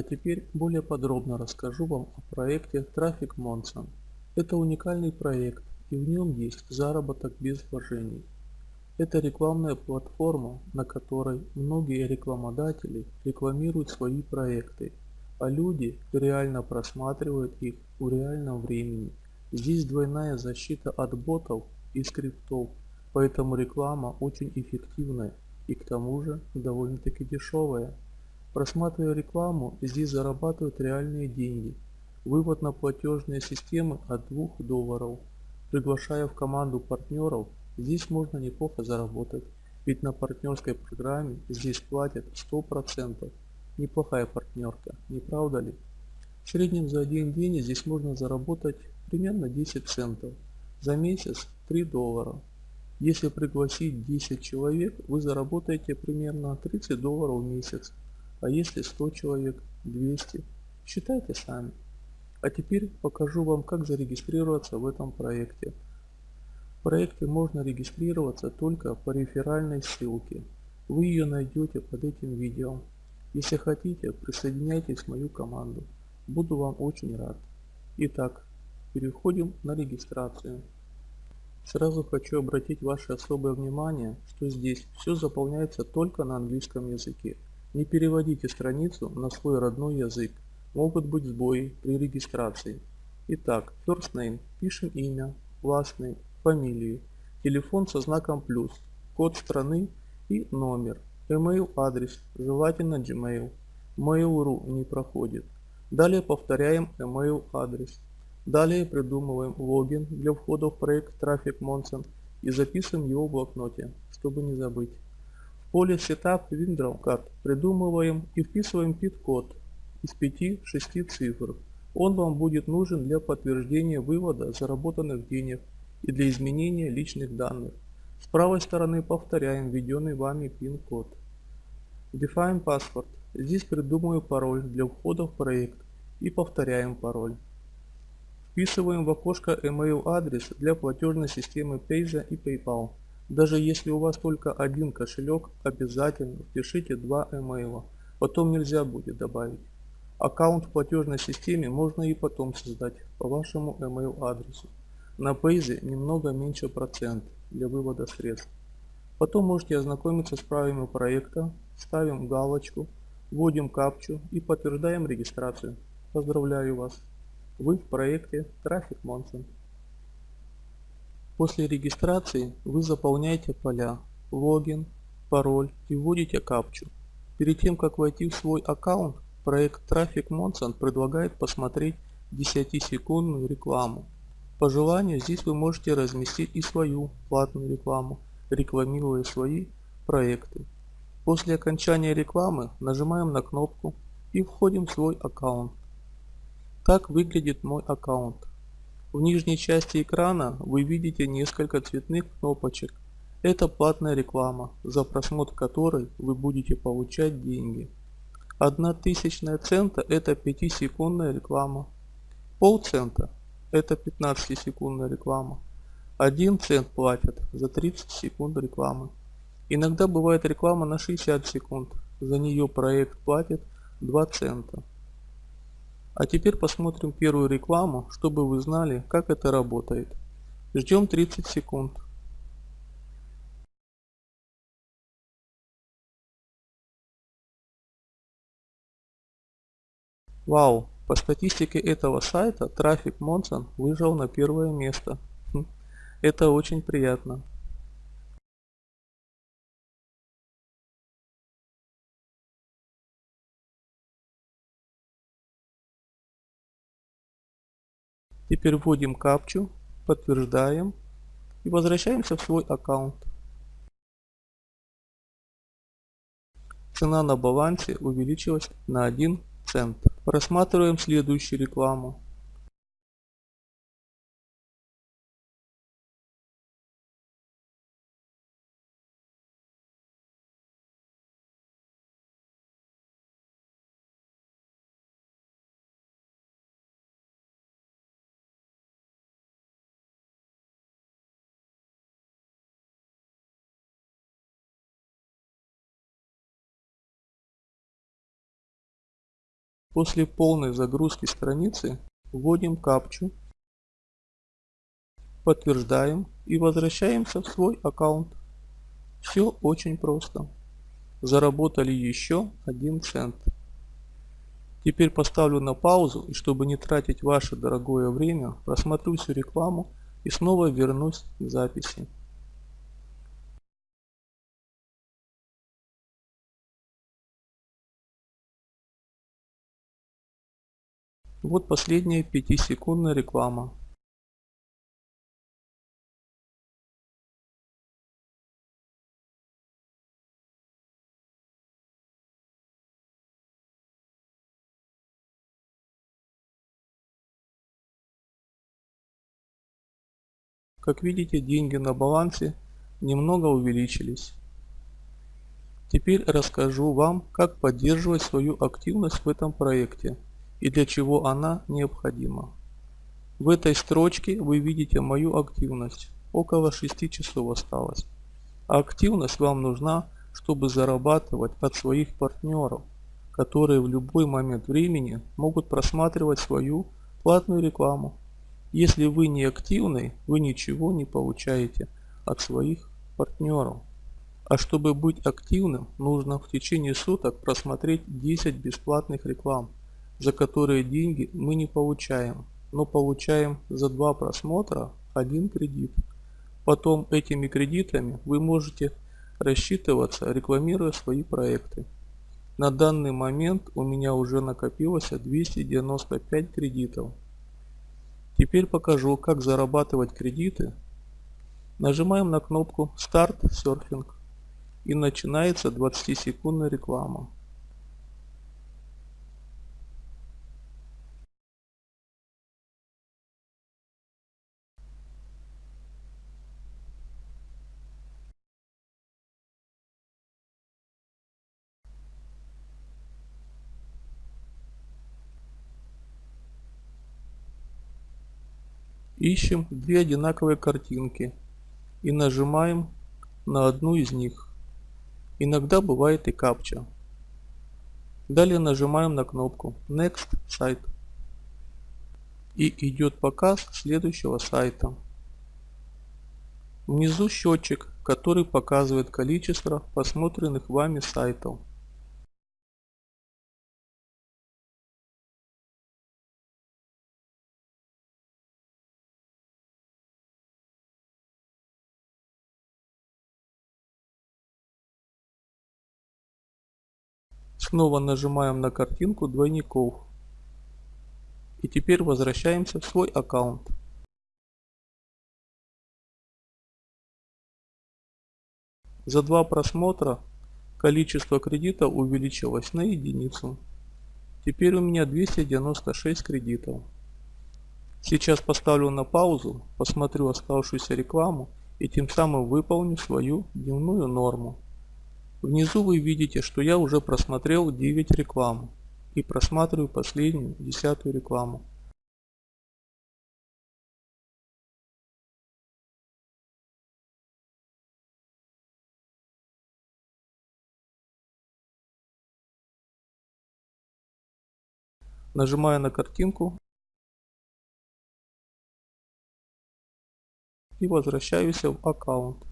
А теперь более подробно расскажу вам о проекте Traffic Monson. Это уникальный проект и в нем есть заработок без вложений. Это рекламная платформа, на которой многие рекламодатели рекламируют свои проекты, а люди реально просматривают их в реальном времени. Здесь двойная защита от ботов и скриптов, поэтому реклама очень эффективная и к тому же довольно-таки дешевая. Просматривая рекламу, здесь зарабатывают реальные деньги. Вывод на платежные системы от 2 долларов. Приглашая в команду партнеров, здесь можно неплохо заработать, ведь на партнерской программе здесь платят 100%. Неплохая партнерка, не правда ли? В среднем за один день здесь можно заработать примерно 10 центов. За месяц 3 доллара. Если пригласить 10 человек, вы заработаете примерно 30 долларов в месяц. А если 100 человек, 200, считайте сами. А теперь покажу вам, как зарегистрироваться в этом проекте. В проекте можно регистрироваться только по реферальной ссылке. Вы ее найдете под этим видео. Если хотите, присоединяйтесь в мою команду. Буду вам очень рад. Итак, переходим на регистрацию. Сразу хочу обратить ваше особое внимание, что здесь все заполняется только на английском языке. Не переводите страницу на свой родной язык. Могут быть сбои при регистрации. Итак, first name. Пишем имя, last name, фамилию, телефон со знаком плюс, код страны и номер. Email адрес, желательно Gmail. Mail.ru не проходит. Далее повторяем email адрес. Далее придумываем логин для входа в проект Traffic Monson и записываем его в блокноте, чтобы не забыть поле Setup Window Card придумываем и вписываем PID-код из 5-6 цифр. Он вам будет нужен для подтверждения вывода заработанных денег и для изменения личных данных. С правой стороны повторяем введенный вами PIN-код. Define Password. Здесь придумываю пароль для входа в проект и повторяем пароль. Вписываем в окошко email адрес для платежной системы Payza и PayPal. Даже если у вас только один кошелек, обязательно впишите два email, потом нельзя будет добавить. Аккаунт в платежной системе можно и потом создать по вашему email адресу. На Paze немного меньше процент для вывода средств. Потом можете ознакомиться с правилами проекта, ставим галочку, вводим капчу и подтверждаем регистрацию. Поздравляю вас! Вы в проекте Traffic Monson. После регистрации вы заполняете поля логин, пароль и вводите капчу. Перед тем как войти в свой аккаунт, проект Traffic Monson предлагает посмотреть 10-секундную рекламу. По желанию здесь вы можете разместить и свою платную рекламу, рекламируя свои проекты. После окончания рекламы нажимаем на кнопку и входим в свой аккаунт. Так выглядит мой аккаунт. В нижней части экрана вы видите несколько цветных кнопочек. Это платная реклама, за просмотр которой вы будете получать деньги. Одна тысячная цента это 5-секундная реклама. Полцента это 15-секундная реклама. 1 цент платят за 30 секунд рекламы. Иногда бывает реклама на 60 секунд. За нее проект платит 2 цента. А теперь посмотрим первую рекламу, чтобы вы знали, как это работает. Ждем 30 секунд. Вау, по статистике этого сайта трафик Монсон выжил на первое место. Хм, это очень приятно. Теперь вводим капчу, подтверждаем и возвращаемся в свой аккаунт. Цена на балансе увеличилась на 1 цент. Просматриваем следующую рекламу. После полной загрузки страницы вводим капчу, подтверждаем и возвращаемся в свой аккаунт. Все очень просто. Заработали еще 1 цент. Теперь поставлю на паузу и чтобы не тратить ваше дорогое время, просмотрю всю рекламу и снова вернусь к записи. Вот последняя 5-секундная реклама. Как видите, деньги на балансе немного увеличились. Теперь расскажу вам, как поддерживать свою активность в этом проекте и для чего она необходима. В этой строчке вы видите мою активность. Около 6 часов осталось. А активность вам нужна, чтобы зарабатывать от своих партнеров, которые в любой момент времени могут просматривать свою платную рекламу. Если вы не активны, вы ничего не получаете от своих партнеров. А чтобы быть активным, нужно в течение суток просмотреть 10 бесплатных реклам, за которые деньги мы не получаем, но получаем за два просмотра один кредит. Потом этими кредитами вы можете рассчитываться, рекламируя свои проекты. На данный момент у меня уже накопилось 295 кредитов. Теперь покажу, как зарабатывать кредиты. Нажимаем на кнопку «Старт серфинг» и начинается 20-секундная реклама. Ищем две одинаковые картинки и нажимаем на одну из них. Иногда бывает и капча. Далее нажимаем на кнопку Next Site. И идет показ следующего сайта. Внизу счетчик, который показывает количество посмотренных вами сайтов. Снова нажимаем на картинку двойников. И теперь возвращаемся в свой аккаунт. За два просмотра количество кредита увеличилось на единицу. Теперь у меня 296 кредитов. Сейчас поставлю на паузу, посмотрю оставшуюся рекламу и тем самым выполню свою дневную норму. Внизу вы видите, что я уже просмотрел 9 реклам и просматриваю последнюю, десятую рекламу. Нажимаю на картинку и возвращаюсь в аккаунт.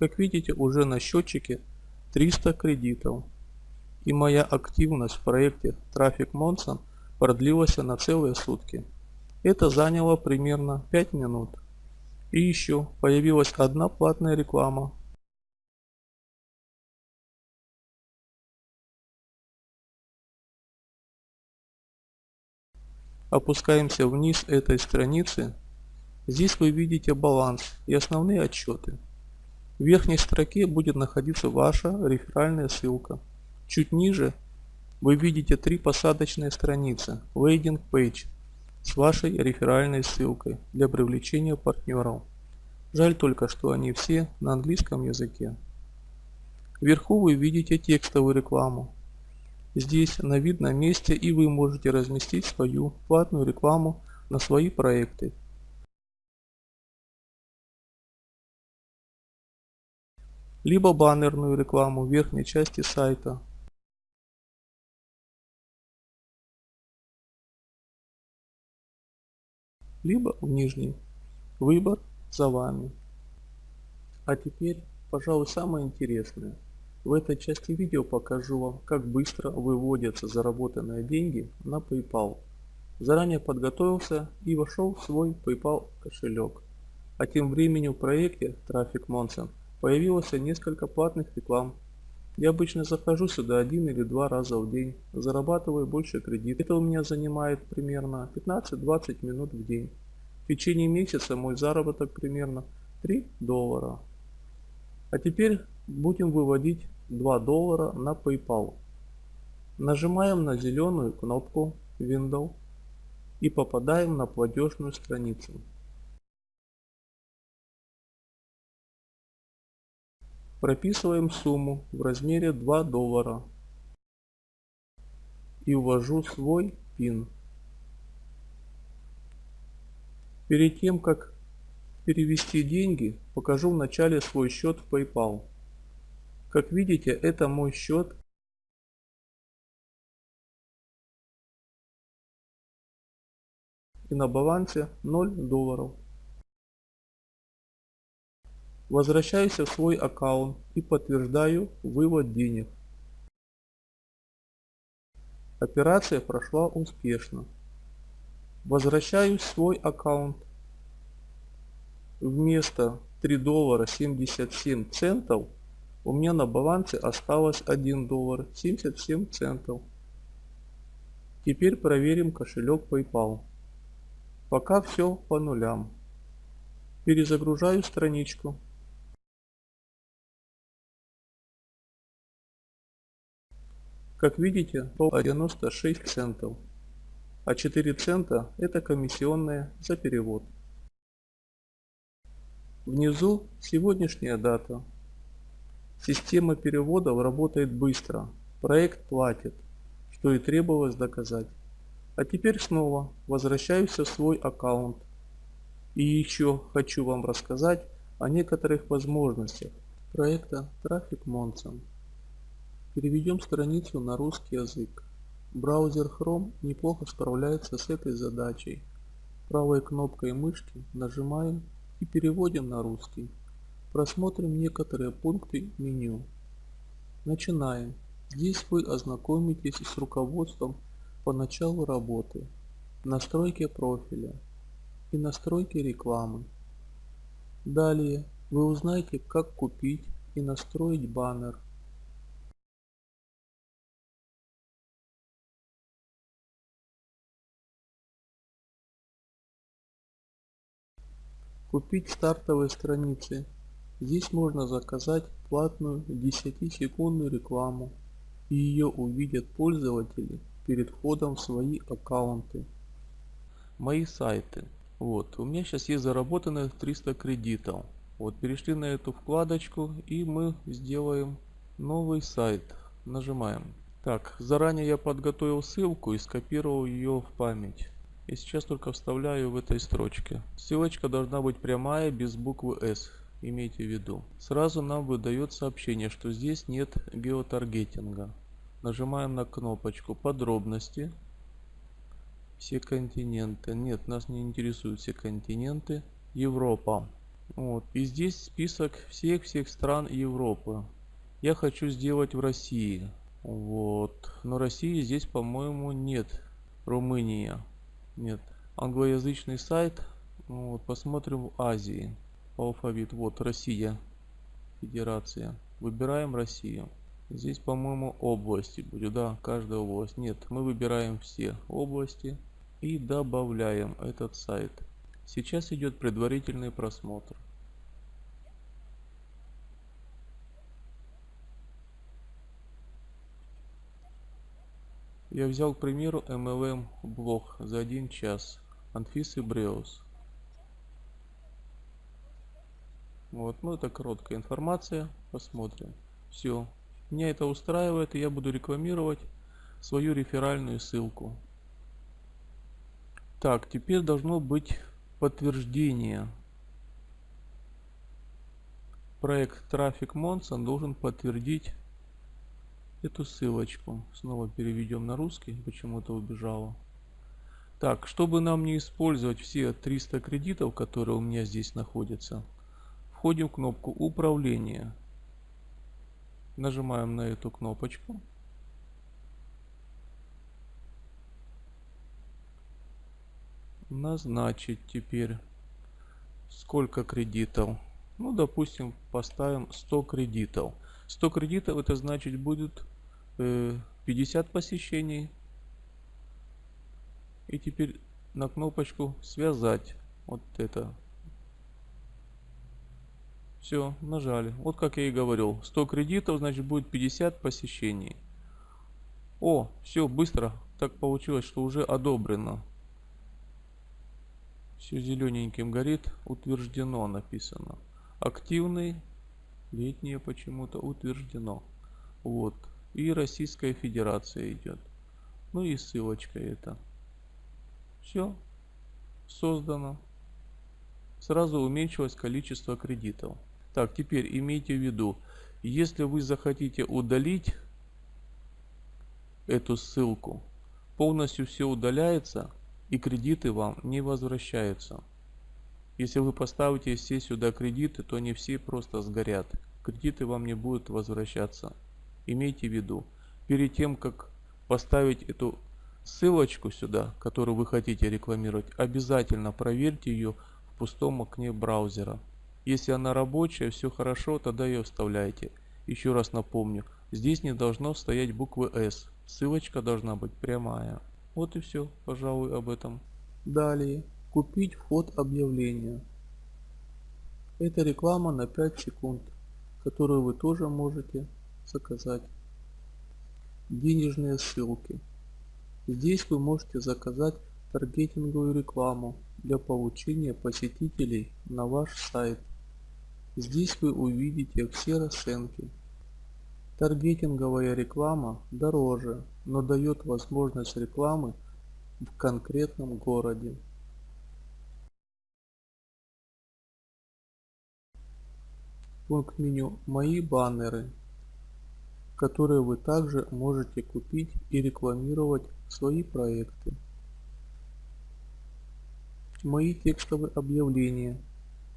Как видите, уже на счетчике 300 кредитов. И моя активность в проекте Traffic Monson продлилась на целые сутки. Это заняло примерно 5 минут. И еще появилась одна платная реклама. Опускаемся вниз этой страницы. Здесь вы видите баланс и основные отчеты. В верхней строке будет находиться ваша реферальная ссылка. Чуть ниже вы видите три посадочные страницы Landing Page с вашей реферальной ссылкой для привлечения партнеров. Жаль только, что они все на английском языке. Вверху вы видите текстовую рекламу. Здесь на видном месте и вы можете разместить свою платную рекламу на свои проекты либо баннерную рекламу в верхней части сайта. либо в нижней. Выбор за вами. А теперь, пожалуй, самое интересное. В этой части видео покажу вам, как быстро выводятся заработанные деньги на PayPal. Заранее подготовился и вошел в свой PayPal кошелек. А тем временем в проекте Traffic Monson появилось несколько платных реклам. Я обычно захожу сюда один или два раза в день, зарабатываю больше кредит. Это у меня занимает примерно 15-20 минут в день. В течение месяца мой заработок примерно 3 доллара. А теперь будем выводить 2 доллара на PayPal. Нажимаем на зеленую кнопку Windows и попадаем на платежную страницу. Прописываем сумму в размере 2 доллара и ввожу свой PIN. Перед тем как перевести деньги, покажу вначале свой счет в PayPal. Как видите, это мой счет и на балансе 0 долларов. Возвращаюсь в свой аккаунт и подтверждаю вывод денег. Операция прошла успешно. Возвращаюсь в свой аккаунт. Вместо 3 доллара 77 центов у меня на балансе осталось 1 доллар 77 центов. Теперь проверим кошелек PayPal. Пока все по нулям. Перезагружаю страничку. Как видите, 96 центов, а 4 цента это комиссионная за перевод. Внизу сегодняшняя дата. Система переводов работает быстро, проект платит, что и требовалось доказать. А теперь снова возвращаюсь в свой аккаунт. И еще хочу вам рассказать о некоторых возможностях проекта Traffic Monson. Переведем страницу на русский язык. Браузер Chrome неплохо справляется с этой задачей. Правой кнопкой мышки нажимаем и переводим на русский. Просмотрим некоторые пункты меню. Начинаем. Здесь вы ознакомитесь с руководством по началу работы, настройки профиля и настройки рекламы. Далее вы узнаете как купить и настроить баннер Купить стартовые страницы. Здесь можно заказать платную 10-секундную рекламу и ее увидят пользователи перед входом в свои аккаунты. Мои сайты. Вот, у меня сейчас есть заработанных 300 кредитов. Вот, перешли на эту вкладочку и мы сделаем новый сайт. Нажимаем. Так, заранее я подготовил ссылку и скопировал ее в память. И сейчас только вставляю в этой строчке. Ссылочка должна быть прямая, без буквы S. Имейте в виду. Сразу нам выдает сообщение, что здесь нет геотаргетинга. Нажимаем на кнопочку подробности. Все континенты. Нет, нас не интересуют все континенты. Европа. Вот. И здесь список всех-всех стран Европы. Я хочу сделать в России. Вот. Но России здесь, по-моему, нет. Румыния. Нет. Англоязычный сайт. Ну вот, посмотрим в Азии. Алфавит. Вот Россия. Федерация. Выбираем Россию. Здесь, по-моему, области будет. Да, каждая область. Нет, мы выбираем все области и добавляем этот сайт. Сейчас идет предварительный просмотр. Я взял, к примеру, MLM блог за один час. Анфисы Бреус. Вот, ну это короткая информация. Посмотрим. Все. Меня это устраивает, и я буду рекламировать свою реферальную ссылку. Так, теперь должно быть подтверждение. проект Traffic Monson должен подтвердить эту ссылочку. Снова переведем на русский, почему-то убежало. Так, чтобы нам не использовать все 300 кредитов, которые у меня здесь находятся, входим в кнопку Управление. Нажимаем на эту кнопочку. Назначить теперь сколько кредитов. Ну, допустим, поставим 100 кредитов. 100 кредитов это значит будет э, 50 посещений и теперь на кнопочку связать вот это. Все, нажали. Вот как я и говорил. 100 кредитов, значит будет 50 посещений. О, все, быстро. Так получилось, что уже одобрено. Все зелененьким горит. Утверждено написано. Активный. Летнее почему-то утверждено. Вот. И Российская Федерация идет. Ну и ссылочка это. Все. Создано. Сразу уменьшилось количество кредитов. Так, теперь имейте в виду, если вы захотите удалить эту ссылку, полностью все удаляется и кредиты вам не возвращаются. Если вы поставите все сюда кредиты, то они все просто сгорят. Кредиты вам не будут возвращаться. Имейте в виду, перед тем как поставить эту ссылочку сюда, которую вы хотите рекламировать, обязательно проверьте ее в пустом окне браузера. Если она рабочая, все хорошо, тогда ее вставляйте. Еще раз напомню, здесь не должно стоять буквы S. Ссылочка должна быть прямая. Вот и все, пожалуй, об этом. Далее. Купить вход объявления. Это реклама на 5 секунд, которую вы тоже можете заказать. Денежные ссылки. Здесь вы можете заказать таргетинговую рекламу для получения посетителей на ваш сайт. Здесь вы увидите все расценки. Таргетинговая реклама дороже, но дает возможность рекламы в конкретном городе. Пункт меню «Мои баннеры», которые вы также можете купить и рекламировать свои проекты. Мои текстовые объявления.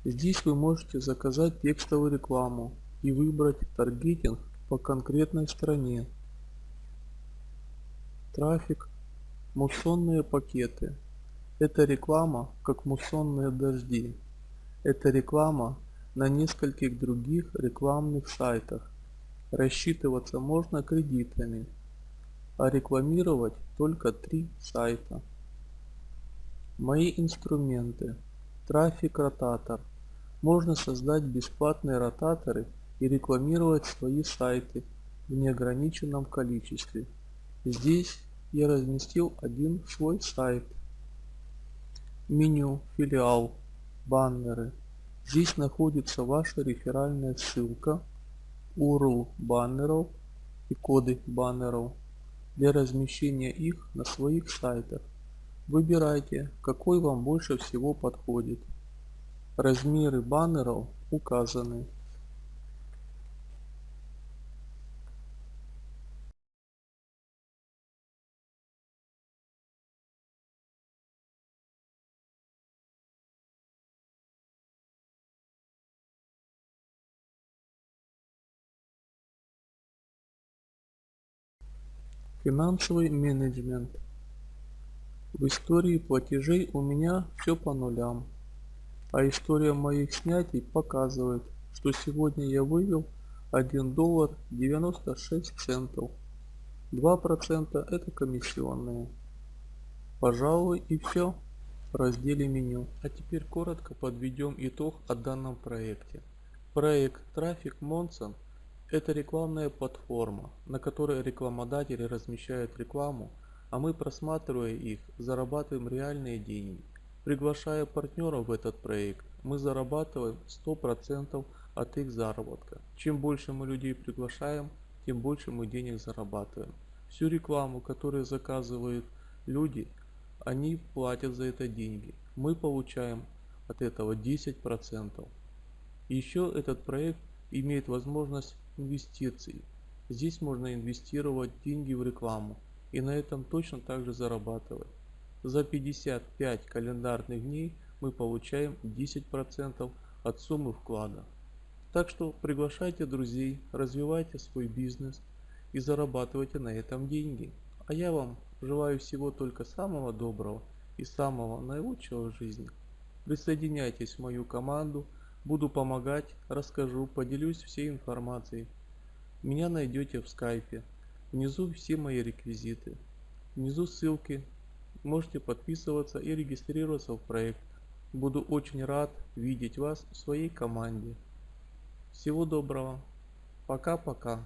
Здесь вы можете заказать текстовую рекламу и выбрать таргетинг по конкретной стране. Трафик. Муссонные пакеты. Это реклама, как муссонные дожди. Это реклама на нескольких других рекламных сайтах. Рассчитываться можно кредитами а рекламировать только три сайта. Мои инструменты. Трафик ротатор. Можно создать бесплатные ротаторы и рекламировать свои сайты в неограниченном количестве. Здесь я разместил один свой сайт. Меню, филиал, баннеры. Здесь находится ваша реферальная ссылка, URL баннеров и коды баннеров для размещения их на своих сайтах. Выбирайте, какой вам больше всего подходит. Размеры баннеров указаны. Финансовый менеджмент. В истории платежей у меня все по нулям. А история моих снятий показывает, что сегодня я вывел 1 доллар 96 центов. 2% это комиссионные. Пожалуй и все в разделе меню. А теперь коротко подведем итог о данном проекте. Проект Traffic Monson это рекламная платформа, на которой рекламодатели размещают рекламу, а мы просматривая их, зарабатываем реальные деньги. Приглашая партнеров в этот проект, мы зарабатываем 100% от их заработка. Чем больше мы людей приглашаем, тем больше мы денег зарабатываем. Всю рекламу, которую заказывают люди, они платят за это деньги. Мы получаем от этого 10%. Еще этот проект имеет возможность инвестиций. Здесь можно инвестировать деньги в рекламу и на этом точно так же зарабатывать. За 55 календарных дней мы получаем 10% от суммы вклада. Так что приглашайте друзей, развивайте свой бизнес и зарабатывайте на этом деньги. А я вам желаю всего только самого доброго и самого наилучшего в жизни. Присоединяйтесь в мою команду, буду помогать, расскажу, поделюсь всей информацией. Меня найдете в скайпе. Внизу все мои реквизиты. Внизу ссылки. Можете подписываться и регистрироваться в проект. Буду очень рад видеть вас в своей команде. Всего доброго. Пока-пока.